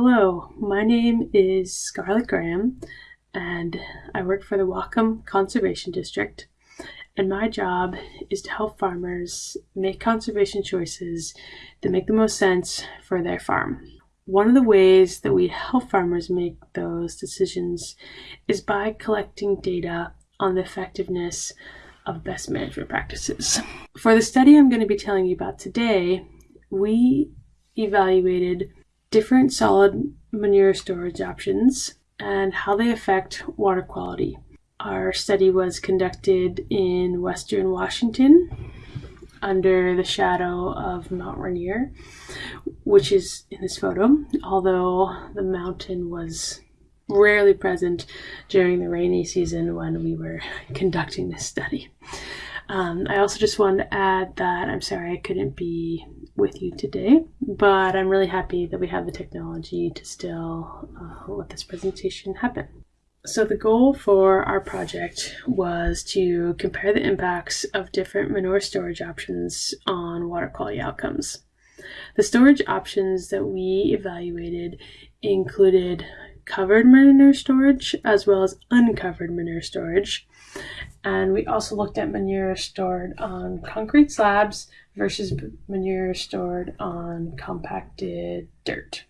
Hello, my name is Scarlett Graham, and I work for the Whatcom Conservation District. And my job is to help farmers make conservation choices that make the most sense for their farm. One of the ways that we help farmers make those decisions is by collecting data on the effectiveness of best management practices. For the study I'm going to be telling you about today, we evaluated different solid manure storage options and how they affect water quality. Our study was conducted in western Washington under the shadow of Mount Rainier, which is in this photo, although the mountain was rarely present during the rainy season when we were conducting this study. Um, I also just wanted to add that I'm sorry I couldn't be with you today, but I'm really happy that we have the technology to still uh, let this presentation happen. So the goal for our project was to compare the impacts of different manure storage options on water quality outcomes. The storage options that we evaluated included covered manure storage as well as uncovered manure storage. And we also looked at manure stored on concrete slabs versus manure stored on compacted dirt.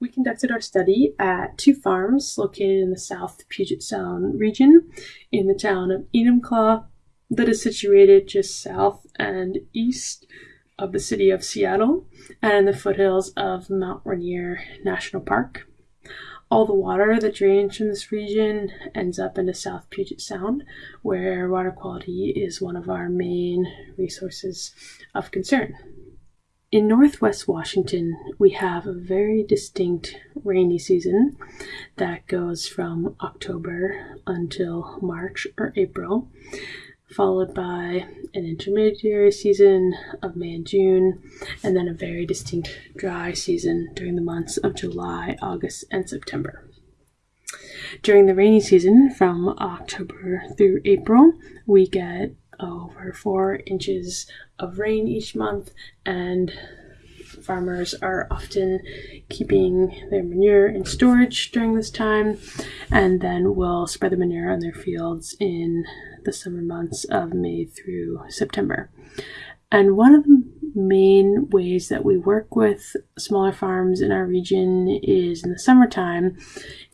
We conducted our study at two farms located in the South Puget Sound region in the town of Enumclaw that is situated just south and east of the city of Seattle and in the foothills of Mount Rainier National Park. All the water that drains from this region ends up into South Puget Sound, where water quality is one of our main resources of concern. In northwest Washington, we have a very distinct rainy season that goes from October until March or April, followed by an intermediary season of May and June, and then a very distinct dry season during the months of July, August, and September. During the rainy season, from October through April, we get over four inches of rain each month, and farmers are often keeping their manure in storage during this time and then will spread the manure on their fields in the summer months of May through September. And one of the main ways that we work with smaller farms in our region is in the summertime,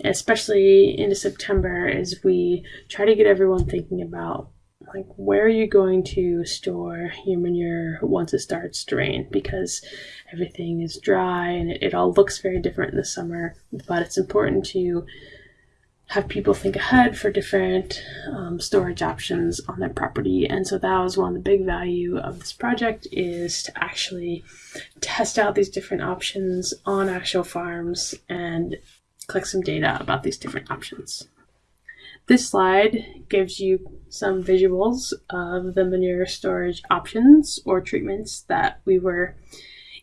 especially into September, is we try to get everyone thinking about like where are you going to store your manure once it starts to rain because everything is dry and it, it all looks very different in the summer but it's important to have people think ahead for different um, storage options on their property and so that was one of the big value of this project is to actually test out these different options on actual farms and collect some data about these different options this slide gives you some visuals of the manure storage options or treatments that we were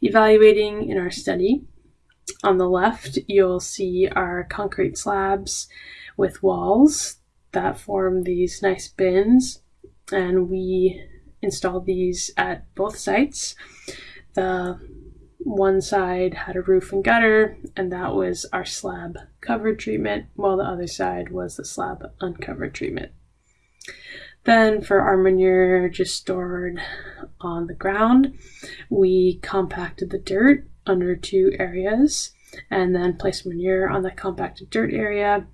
evaluating in our study. On the left, you'll see our concrete slabs with walls that form these nice bins, and we installed these at both sites. The one side had a roof and gutter, and that was our slab covered treatment, while the other side was the slab uncovered treatment. Then for our manure just stored on the ground, we compacted the dirt under two areas and then placed manure on the compacted dirt area.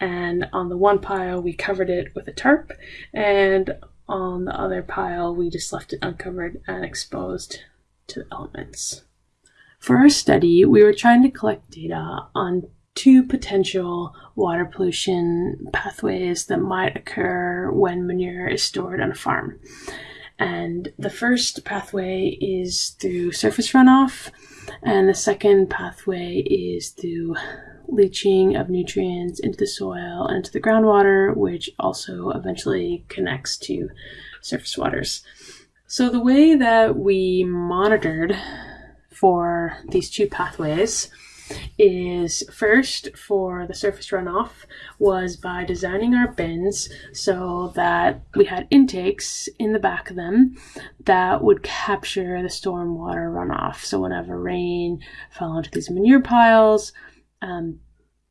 And on the one pile, we covered it with a tarp, and on the other pile, we just left it uncovered and exposed to the elements. For our study, we were trying to collect data on two potential water pollution pathways that might occur when manure is stored on a farm. And the first pathway is through surface runoff, and the second pathway is through leaching of nutrients into the soil and into the groundwater, which also eventually connects to surface waters. So, the way that we monitored for these two pathways is first for the surface runoff was by designing our bins so that we had intakes in the back of them that would capture the stormwater runoff. So whenever rain fell into these manure piles, um,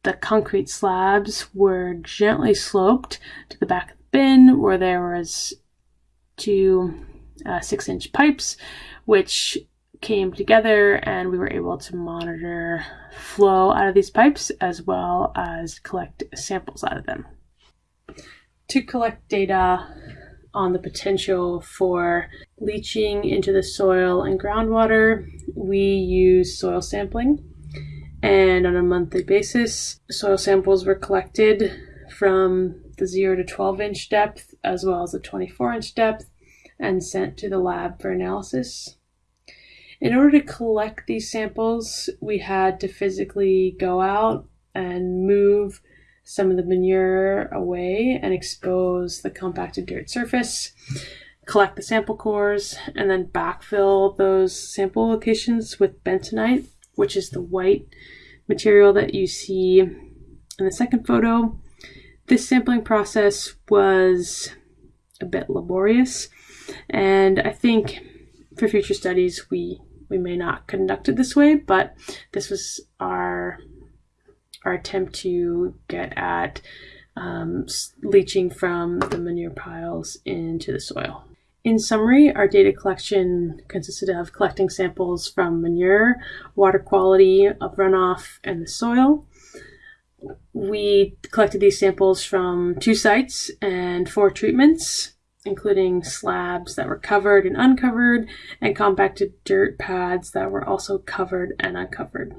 the concrete slabs were gently sloped to the back of the bin where there was two uh, six inch pipes which came together and we were able to monitor flow out of these pipes as well as collect samples out of them. To collect data on the potential for leaching into the soil and groundwater, we use soil sampling. And on a monthly basis, soil samples were collected from the 0 to 12 inch depth as well as the 24 inch depth and sent to the lab for analysis. In order to collect these samples, we had to physically go out and move some of the manure away and expose the compacted dirt surface, collect the sample cores, and then backfill those sample locations with bentonite, which is the white material that you see in the second photo. This sampling process was a bit laborious, and I think for future studies we we may not conduct it this way, but this was our our attempt to get at um, leaching from the manure piles into the soil. In summary, our data collection consisted of collecting samples from manure, water quality of runoff, and the soil. We collected these samples from two sites and four treatments including slabs that were covered and uncovered, and compacted dirt pads that were also covered and uncovered.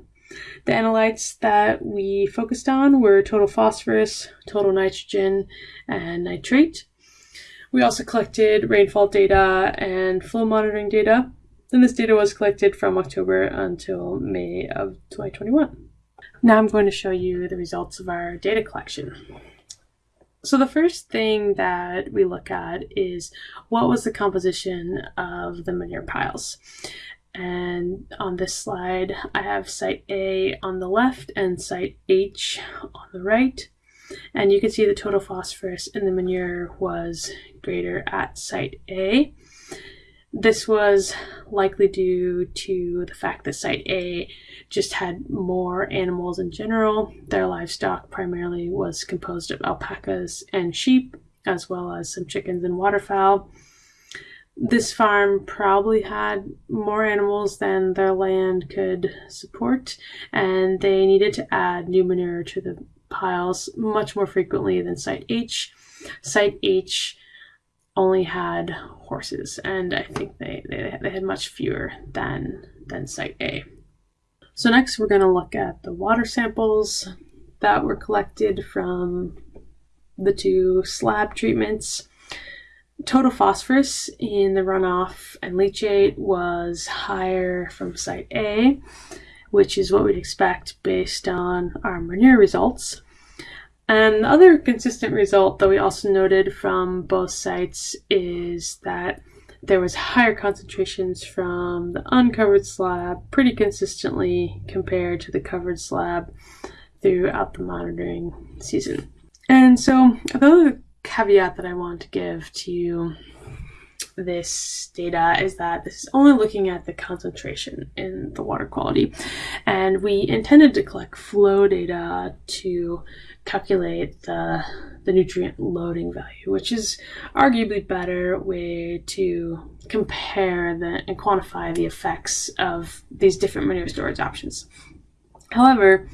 The analytes that we focused on were total phosphorus, total nitrogen, and nitrate. We also collected rainfall data and flow monitoring data. And this data was collected from October until May of 2021. Now I'm going to show you the results of our data collection. So the first thing that we look at is what was the composition of the manure piles. And on this slide, I have site A on the left and site H on the right. And you can see the total phosphorus in the manure was greater at site A. This was likely due to the fact that Site A just had more animals in general. Their livestock primarily was composed of alpacas and sheep, as well as some chickens and waterfowl. This farm probably had more animals than their land could support, and they needed to add new manure to the piles much more frequently than Site H. Site H only had horses, and I think they, they, they had much fewer than, than Site A. So next we're going to look at the water samples that were collected from the two slab treatments. Total phosphorus in the runoff and leachate was higher from Site A, which is what we'd expect based on our manure results. And the other consistent result that we also noted from both sites is that there was higher concentrations from the uncovered slab pretty consistently compared to the covered slab throughout the monitoring season. And so another caveat that I want to give to this data is that this is only looking at the concentration in the water quality. And we intended to collect flow data to calculate the, the nutrient loading value, which is arguably better way to compare the, and quantify the effects of these different manure storage options. However,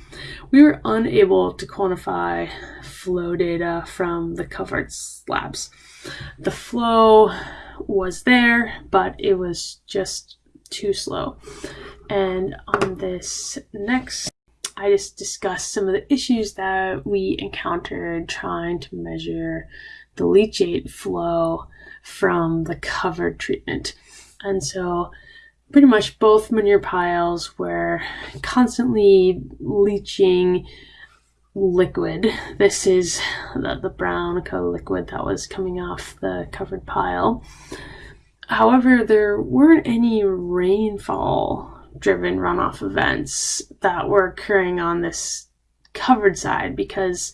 we were unable to quantify flow data from the covered slabs. The flow was there, but it was just too slow. And on this next, I just discussed some of the issues that we encountered trying to measure the leachate flow from the covered treatment. And so pretty much both manure piles were constantly leaching liquid. This is the, the brown color liquid that was coming off the covered pile. However, there weren't any rainfall driven runoff events that were occurring on this covered side because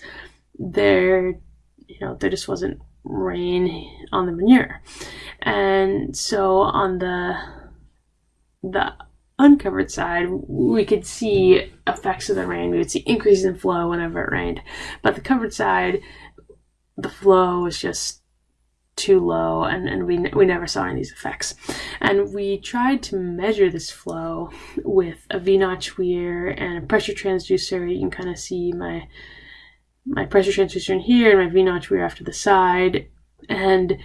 there you know there just wasn't rain on the manure and so on the the uncovered side we could see effects of the rain we would see increases in flow whenever it rained but the covered side the flow was just too low and, and we, we never saw any of these effects. And we tried to measure this flow with a V-notch weir and a pressure transducer. You can kind of see my my pressure transducer in here and my V-notch weir after the side. And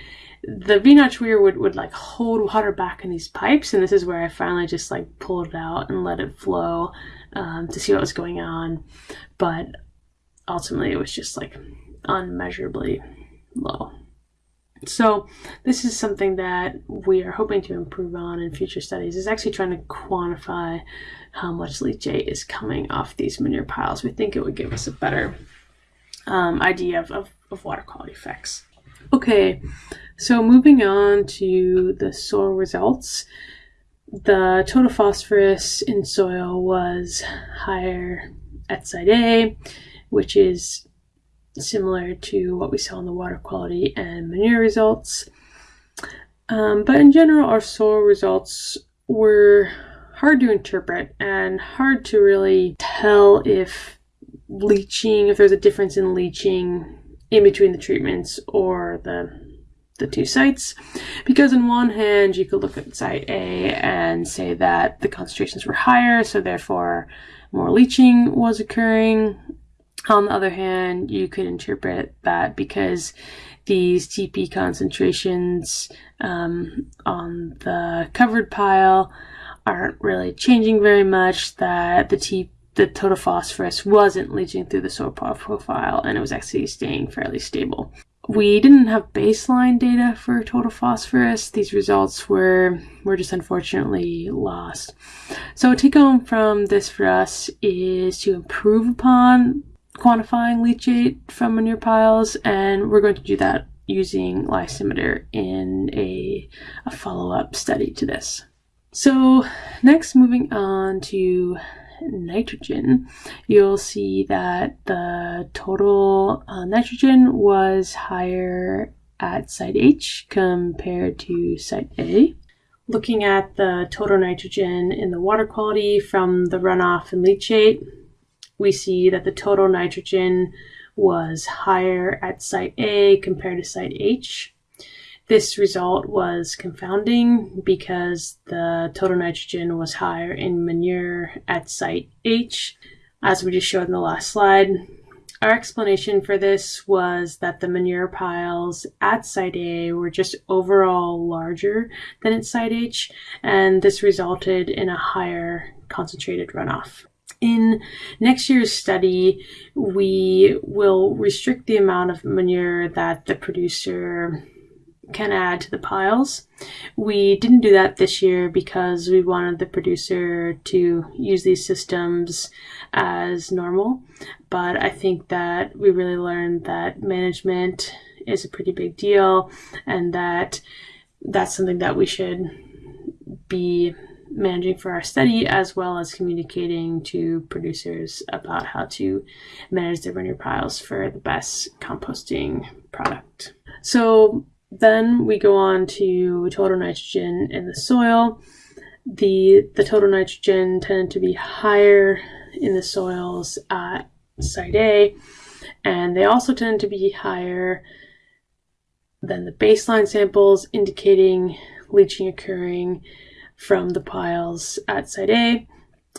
the V-notch weir would, would like hold water back in these pipes. And this is where I finally just like pulled it out and let it flow um, to see what was going on. But ultimately it was just like unmeasurably low. So this is something that we are hoping to improve on in future studies is actually trying to quantify how much leachate is coming off these manure piles. We think it would give us a better um, idea of, of, of water quality effects. Okay, so moving on to the soil results. The total phosphorus in soil was higher at site A, which is similar to what we saw in the water quality and manure results. Um, but in general, our soil results were hard to interpret and hard to really tell if leaching, if there's a difference in leaching in between the treatments or the the two sites. Because on one hand you could look at site A and say that the concentrations were higher so therefore more leaching was occurring. On the other hand, you could interpret that because these TP concentrations um, on the covered pile aren't really changing very much, that the T the total phosphorus wasn't leaching through the soil profile and it was actually staying fairly stable. We didn't have baseline data for total phosphorus. These results were were just unfortunately lost. So take home from this for us is to improve upon quantifying leachate from manure piles, and we're going to do that using lysimeter in a, a follow-up study to this. So next, moving on to nitrogen, you'll see that the total uh, nitrogen was higher at site H compared to site A. Looking at the total nitrogen in the water quality from the runoff and leachate, we see that the total nitrogen was higher at site A compared to site H. This result was confounding because the total nitrogen was higher in manure at site H, as we just showed in the last slide. Our explanation for this was that the manure piles at site A were just overall larger than at site H, and this resulted in a higher concentrated runoff. In next year's study, we will restrict the amount of manure that the producer can add to the piles. We didn't do that this year because we wanted the producer to use these systems as normal. But I think that we really learned that management is a pretty big deal and that that's something that we should be managing for our study as well as communicating to producers about how to manage their manure piles for the best composting product. So then we go on to total nitrogen in the soil. The, the total nitrogen tended to be higher in the soils at site A, and they also tend to be higher than the baseline samples, indicating leaching occurring from the piles at site A.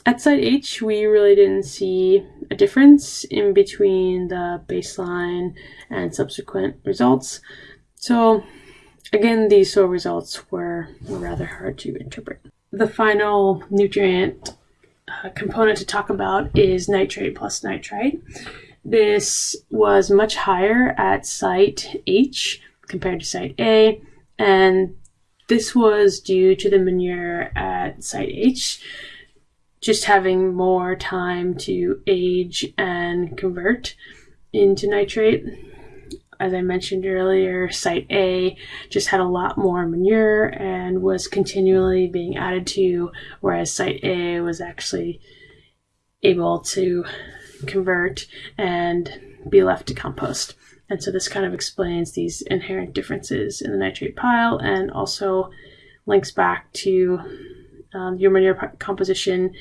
At site H, we really didn't see a difference in between the baseline and subsequent results. So again, these soil results were, rather hard to interpret. The final nutrient uh, component to talk about is nitrate plus nitrite. This was much higher at site H compared to site A, and this was due to the manure at site H just having more time to age and convert into nitrate. As I mentioned earlier, Site A just had a lot more manure and was continually being added to, whereas Site A was actually able to convert and be left to compost. And so this kind of explains these inherent differences in the nitrate pile and also links back to um, your manure composition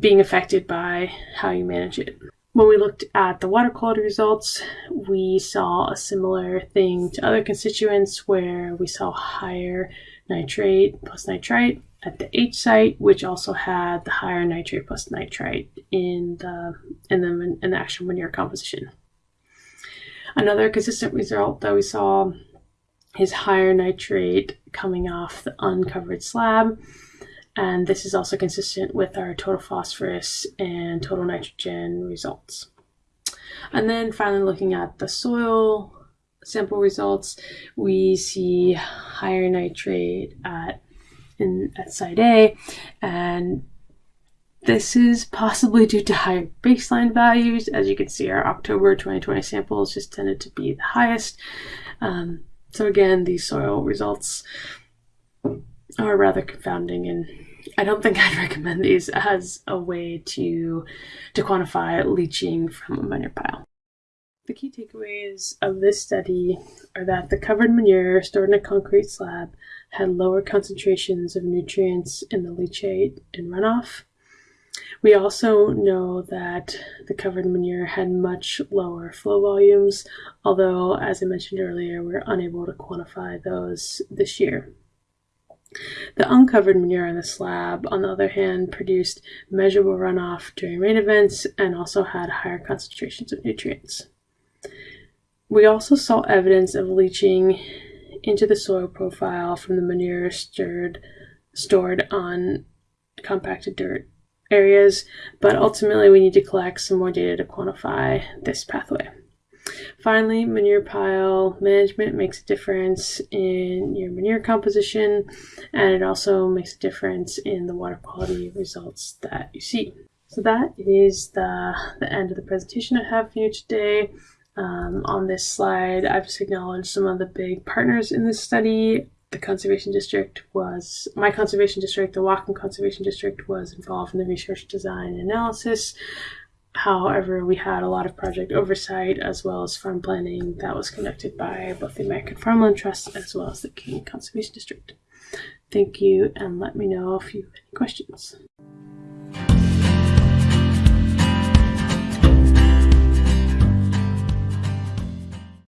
being affected by how you manage it. When we looked at the water quality results, we saw a similar thing to other constituents where we saw higher nitrate plus nitrite at the H site, which also had the higher nitrate plus nitrite in the in the in the actual manure composition. Another consistent result that we saw is higher nitrate coming off the uncovered slab. And this is also consistent with our total phosphorus and total nitrogen results. And then finally looking at the soil sample results, we see higher nitrate at in at site A and this is possibly due to higher baseline values. As you can see, our October 2020 samples just tended to be the highest. Um, so again, these soil results are rather confounding and I don't think I'd recommend these as a way to, to quantify leaching from a manure pile. The key takeaways of this study are that the covered manure stored in a concrete slab had lower concentrations of nutrients in the leachate and runoff, we also know that the covered manure had much lower flow volumes, although, as I mentioned earlier, we're unable to quantify those this year. The uncovered manure on the slab, on the other hand, produced measurable runoff during rain events and also had higher concentrations of nutrients. We also saw evidence of leaching into the soil profile from the manure stirred, stored on compacted dirt areas, but ultimately we need to collect some more data to quantify this pathway. Finally, manure pile management makes a difference in your manure composition, and it also makes a difference in the water quality results that you see. So that is the, the end of the presentation I have for you today. Um, on this slide, I've just acknowledged some of the big partners in this study the conservation district was my conservation district, the Whatcom Conservation District was involved in the research design analysis. However, we had a lot of project oversight as well as farm planning that was conducted by both the American Farmland Trust as well as the King Conservation District. Thank you and let me know if you have any questions.